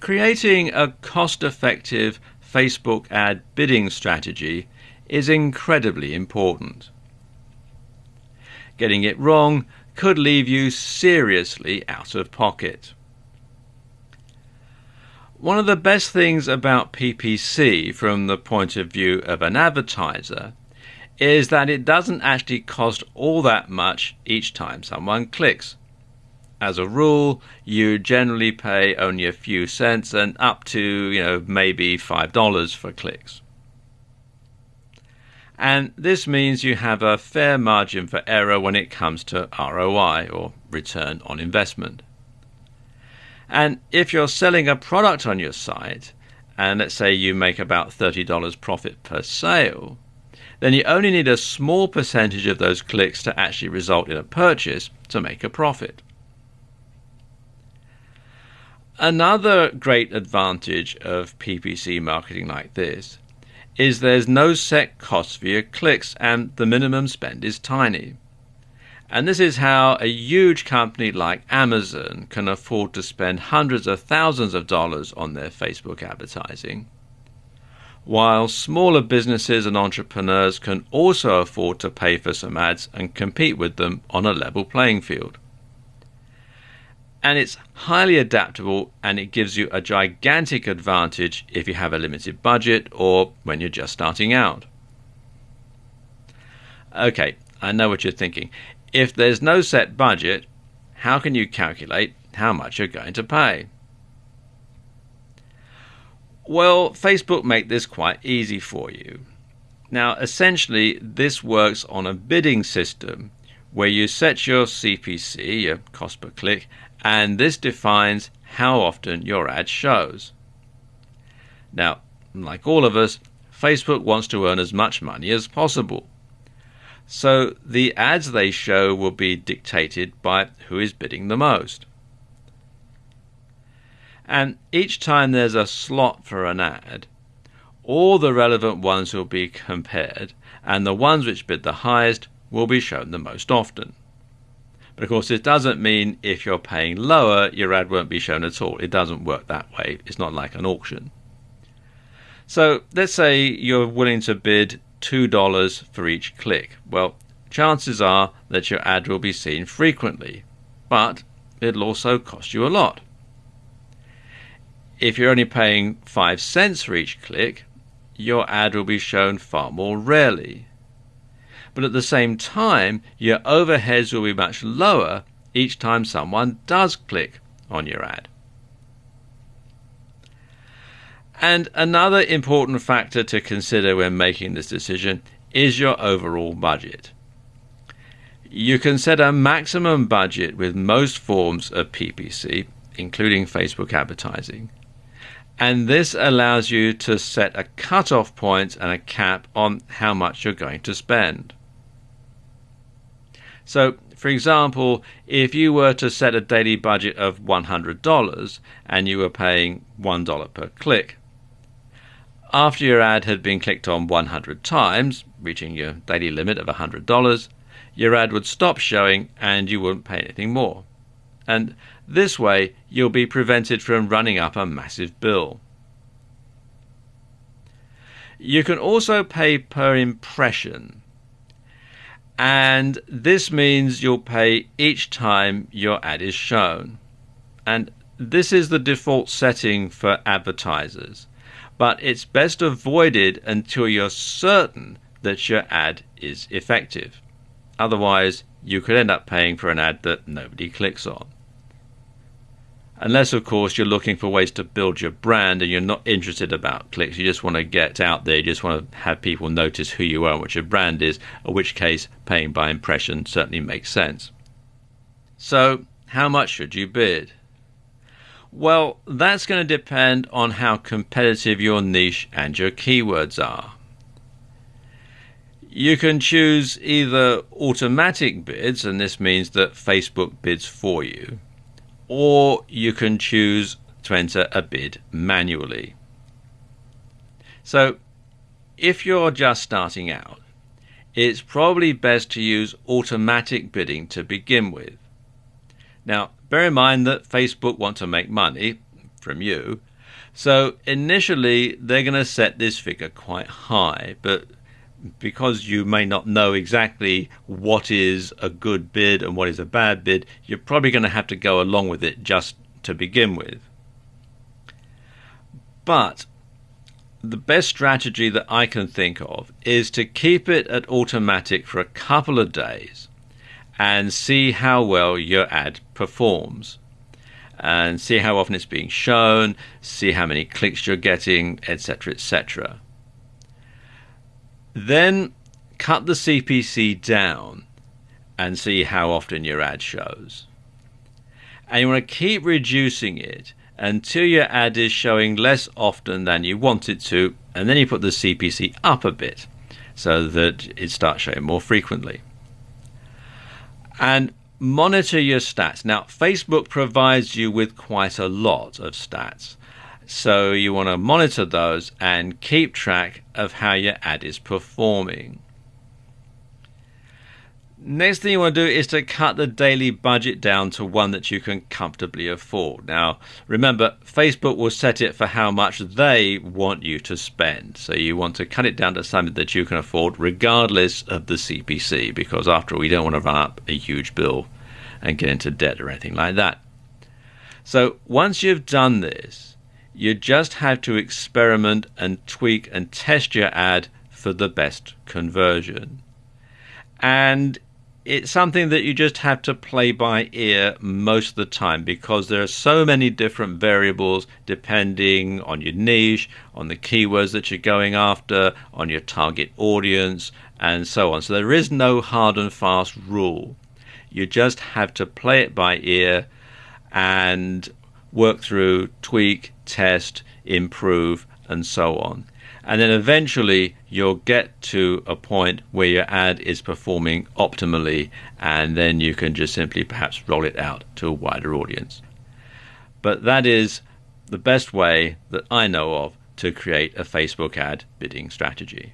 Creating a cost effective Facebook ad bidding strategy is incredibly important. Getting it wrong could leave you seriously out of pocket. One of the best things about PPC from the point of view of an advertiser is that it doesn't actually cost all that much each time someone clicks. As a rule, you generally pay only a few cents and up to, you know, maybe $5 for clicks and this means you have a fair margin for error when it comes to ROI or return on investment. And if you're selling a product on your site, and let's say you make about $30 profit per sale, then you only need a small percentage of those clicks to actually result in a purchase to make a profit. Another great advantage of PPC marketing like this is there's no set cost for your clicks and the minimum spend is tiny. And this is how a huge company like Amazon can afford to spend hundreds of thousands of dollars on their Facebook advertising, while smaller businesses and entrepreneurs can also afford to pay for some ads and compete with them on a level playing field and it's highly adaptable and it gives you a gigantic advantage if you have a limited budget or when you're just starting out. Okay, I know what you're thinking. If there's no set budget, how can you calculate how much you're going to pay? Well, Facebook make this quite easy for you. Now, essentially, this works on a bidding system where you set your CPC, your cost per click, and this defines how often your ad shows. Now, like all of us, Facebook wants to earn as much money as possible. So the ads they show will be dictated by who is bidding the most. And each time there's a slot for an ad, all the relevant ones will be compared, and the ones which bid the highest will be shown the most often. But of course, it doesn't mean if you're paying lower, your ad won't be shown at all. It doesn't work that way. It's not like an auction. So let's say you're willing to bid $2 for each click. Well, chances are that your ad will be seen frequently, but it'll also cost you a lot. If you're only paying 5 cents for each click, your ad will be shown far more rarely but at the same time, your overheads will be much lower each time someone does click on your ad. And another important factor to consider when making this decision is your overall budget. You can set a maximum budget with most forms of PPC, including Facebook advertising. And this allows you to set a cutoff point and a cap on how much you're going to spend. So, for example, if you were to set a daily budget of $100 and you were paying $1 per click, after your ad had been clicked on 100 times, reaching your daily limit of $100, your ad would stop showing and you wouldn't pay anything more. And this way, you'll be prevented from running up a massive bill. You can also pay per impression. And this means you'll pay each time your ad is shown. And this is the default setting for advertisers. But it's best avoided until you're certain that your ad is effective. Otherwise, you could end up paying for an ad that nobody clicks on. Unless, of course, you're looking for ways to build your brand and you're not interested about clicks. You just want to get out there. You just want to have people notice who you are and what your brand is, in which case paying by impression certainly makes sense. So, how much should you bid? Well, that's going to depend on how competitive your niche and your keywords are. You can choose either automatic bids, and this means that Facebook bids for you or you can choose to enter a bid manually. So, if you're just starting out, it's probably best to use automatic bidding to begin with. Now, bear in mind that Facebook want to make money. from you. So initially, they're going to set this figure quite high, but because you may not know exactly what is a good bid and what is a bad bid, you're probably going to have to go along with it just to begin with. But the best strategy that I can think of is to keep it at automatic for a couple of days and see how well your ad performs and see how often it's being shown, see how many clicks you're getting, etc. etc. Then cut the CPC down and see how often your ad shows. And you want to keep reducing it until your ad is showing less often than you want it to, and then you put the CPC up a bit so that it starts showing more frequently. And monitor your stats. Now, Facebook provides you with quite a lot of stats. So you want to monitor those and keep track of how your ad is performing. Next thing you want to do is to cut the daily budget down to one that you can comfortably afford. Now, remember, Facebook will set it for how much they want you to spend. So you want to cut it down to something that you can afford regardless of the CPC, because after all, you don't want to run up a huge bill and get into debt or anything like that. So once you've done this, you just have to experiment and tweak and test your ad for the best conversion. And it's something that you just have to play by ear most of the time because there are so many different variables depending on your niche, on the keywords that you're going after, on your target audience, and so on. So there is no hard and fast rule. You just have to play it by ear and work through, tweak, test, improve, and so on. And then eventually you'll get to a point where your ad is performing optimally, and then you can just simply perhaps roll it out to a wider audience. But that is the best way that I know of to create a Facebook ad bidding strategy.